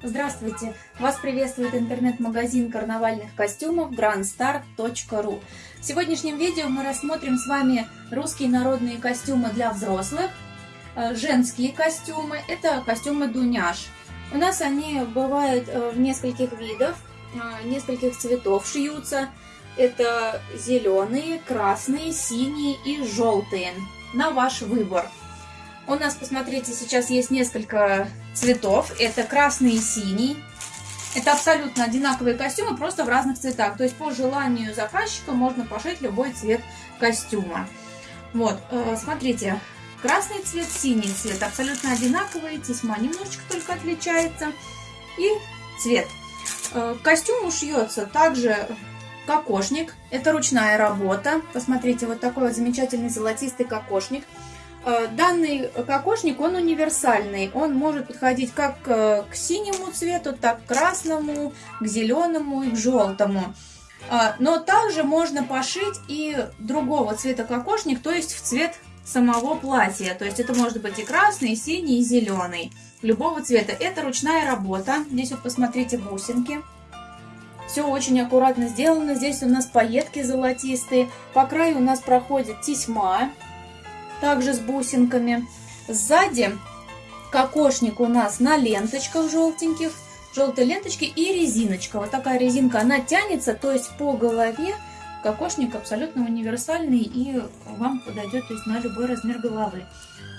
Здравствуйте! Вас приветствует интернет-магазин карнавальных костюмов grandstar.ru В сегодняшнем видео мы рассмотрим с вами русские народные костюмы для взрослых, э, женские костюмы, это костюмы дуняш. У нас они бывают э, в нескольких видах, э, нескольких цветов шьются. Это зеленые, красные, синие и желтые. На ваш выбор. У нас, посмотрите, сейчас есть несколько цветов. Это красный и синий. Это абсолютно одинаковые костюмы, просто в разных цветах. То есть по желанию заказчика можно пошить любой цвет костюма. Вот, э, смотрите, красный цвет, синий цвет абсолютно одинаковые, тесьма немножечко только отличается. И цвет. Э, костюм ушьется также кокошник. Это ручная работа. Посмотрите, вот такой вот замечательный золотистый кокошник. Э, данный кокошник, он универсальный. Он может подходить как э, к синему цвету, так к красному, к зеленому и к желтому. Э, но также можно пошить и другого цвета кокошник, то есть в цвет самого платья. То есть это может быть и красный, и синий, и зеленый. Любого цвета. Это ручная работа. Здесь вот посмотрите бусинки. Все очень аккуратно сделано. Здесь у нас пайетки золотистые. По краю у нас проходит тесьма также с бусинками. Сзади кокошник у нас на ленточках желтеньких, желтые ленточки и резиночка. Вот такая резинка, она тянется, то есть по голове кокошник абсолютно универсальный и вам подойдет то есть, на любой размер головы.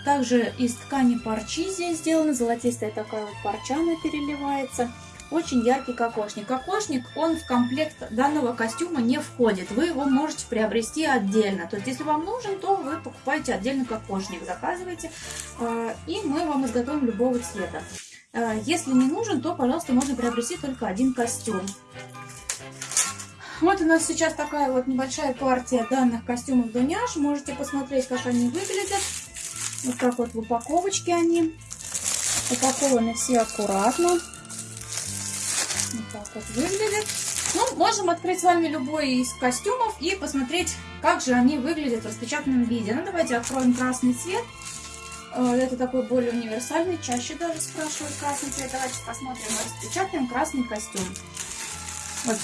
Также из ткани парчи здесь сделана, золотистая такая вот парча она переливается. Очень яркий кокошник. Кокошник, он в комплект данного костюма не входит. Вы его можете приобрести отдельно. То есть, если вам нужен, то вы покупаете отдельно кокошник, заказываете, э, и мы вам изготовим любого цвета. Э, если не нужен, то, пожалуйста, можно приобрести только один костюм. Вот у нас сейчас такая вот небольшая партия данных костюмов Дуняш. Можете посмотреть, как они выглядят. Вот так вот в упаковочке они. Упакованы все аккуратно. Вот выглядит. Ну, можем открыть с вами любой из костюмов и посмотреть, как же они выглядят в распечатанном виде. Ну, давайте откроем красный цвет. Э, это такой более универсальный, чаще даже спрашивают красный цвет. Давайте посмотрим, распечатаем красный костюм. Вот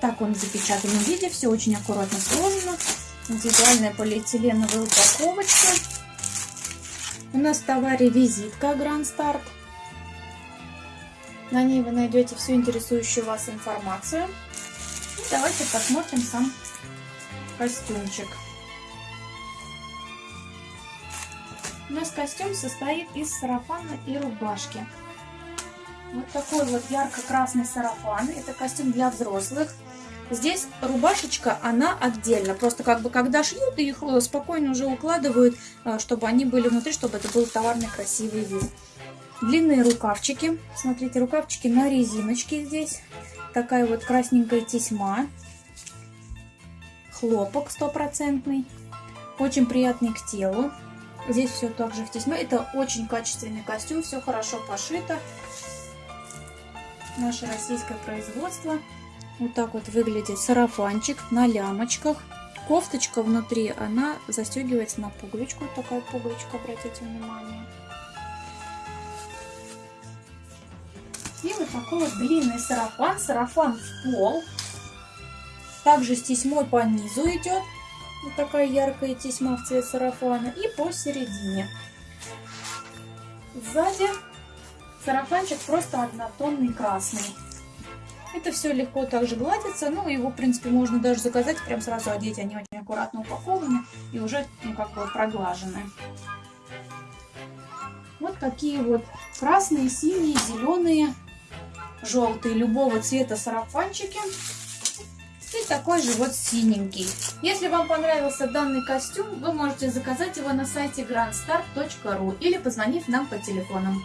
так он в запечатанном виде, все очень аккуратно сложено. Индивидуальная полиэтиленовая упаковочка. У нас в товаре визитка Grand Start. На ней вы найдете всю интересующую вас информацию. И давайте посмотрим сам костюмчик. У нас костюм состоит из сарафана и рубашки. Вот такой вот ярко-красный сарафан. Это костюм для взрослых. Здесь рубашечка, она отдельно. Просто как бы когда шьют, их спокойно уже укладывают, э, чтобы они были внутри, чтобы это был товарный красивый вид. Длинные рукавчики. Смотрите, рукавчики на резиночке здесь. Такая вот красненькая тесьма. Хлопок стопроцентный. Очень приятный к телу. Здесь все также в тесьме. Это очень качественный костюм. Все хорошо пошито. Наше российское производство. Вот так вот выглядит сарафанчик на лямочках. Кофточка внутри, она застегивается на пуговичку. Такая пуговичка, обратите внимание. И вот такой вот длинный сарафан. Сарафан в пол. Также с тесьмой по низу идет. Вот такая яркая тесьма в цвет сарафана. И посередине. Сзади сарафанчик просто однотонный красный. Это все легко также гладится. Ну, его, в принципе, можно даже заказать, прям сразу одеть. Они очень аккуратно упакованы и уже, ну, как бы проглажены. Вот такие вот красные, синие, зеленые желтые любого цвета сарафанчики. И такой же вот синенький. Если вам понравился данный костюм, вы можете заказать его на сайте grandstar.ru или позвонив нам по телефонам.